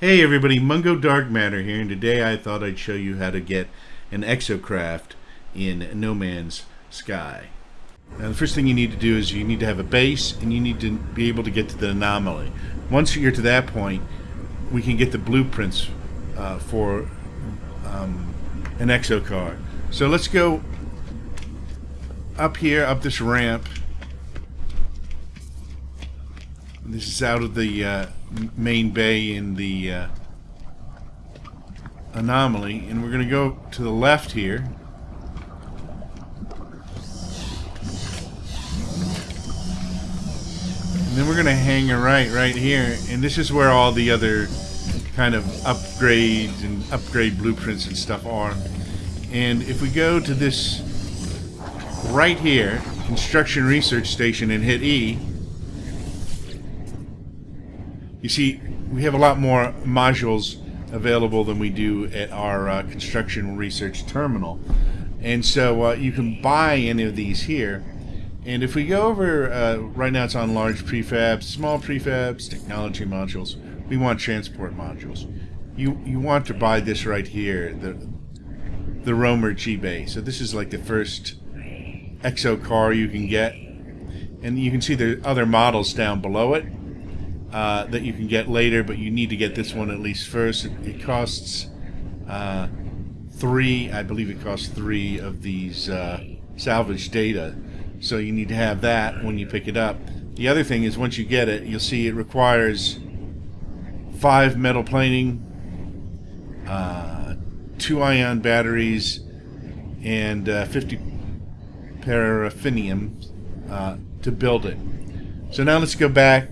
Hey everybody, Mungo Dark Matter here, and today I thought I'd show you how to get an exocraft in No Man's Sky. Now the first thing you need to do is you need to have a base, and you need to be able to get to the anomaly. Once you're to that point, we can get the blueprints uh, for um, an exocar. So let's go up here, up this ramp. This is out of the uh, main bay in the uh, anomaly, and we're going to go to the left here. And then we're going to hang a right right here, and this is where all the other kind of upgrades and upgrade blueprints and stuff are. And if we go to this right here, Construction Research Station, and hit E, you see, we have a lot more modules available than we do at our uh, construction research terminal. And so uh, you can buy any of these here. And if we go over, uh, right now it's on large prefabs, small prefabs, technology modules. We want transport modules. You you want to buy this right here, the the Roamer Geobay. So this is like the first exo car you can get. And you can see the other models down below it uh, that you can get later, but you need to get this one at least first. It, it costs uh, three, I believe it costs three of these uh, salvage data. So you need to have that when you pick it up. The other thing is once you get it, you'll see it requires five metal plating, uh, two ion batteries, and uh, 50 paraffinium uh, to build it. So now let's go back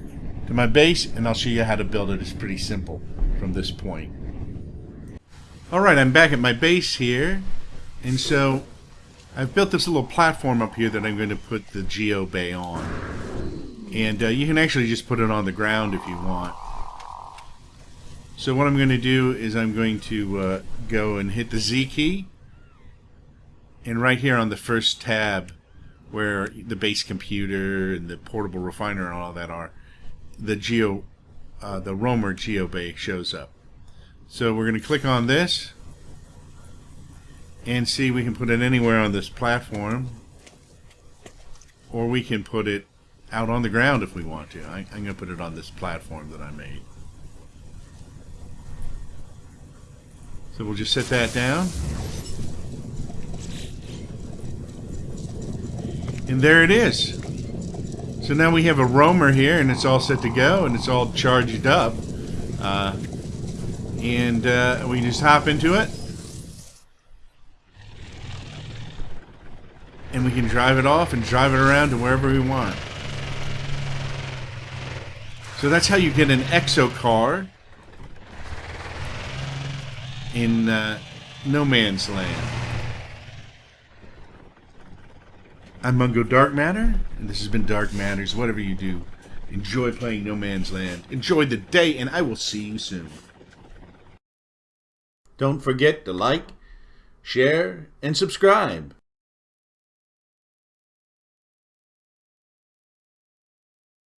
to my base and I'll show you how to build it. It's pretty simple from this point. Alright, I'm back at my base here and so I've built this little platform up here that I'm going to put the Geo Bay on. And uh, you can actually just put it on the ground if you want. So what I'm going to do is I'm going to uh, go and hit the Z key. And right here on the first tab where the base computer and the portable refiner and all that are, the geo, uh, the roamer geobay shows up. So we're going to click on this and see we can put it anywhere on this platform or we can put it out on the ground if we want to. I, am going to put it on this platform that I made. So we'll just set that down. And there it is. So now we have a roamer here and it's all set to go and it's all charged up. Uh, and uh, we just hop into it. And we can drive it off and drive it around to wherever we want. So that's how you get an exo car in uh, No Man's Land. I'm Mungo Dark Matter, and this has been Dark Matters. Whatever you do, enjoy playing No Man's Land. Enjoy the day, and I will see you soon. Don't forget to like, share, and subscribe.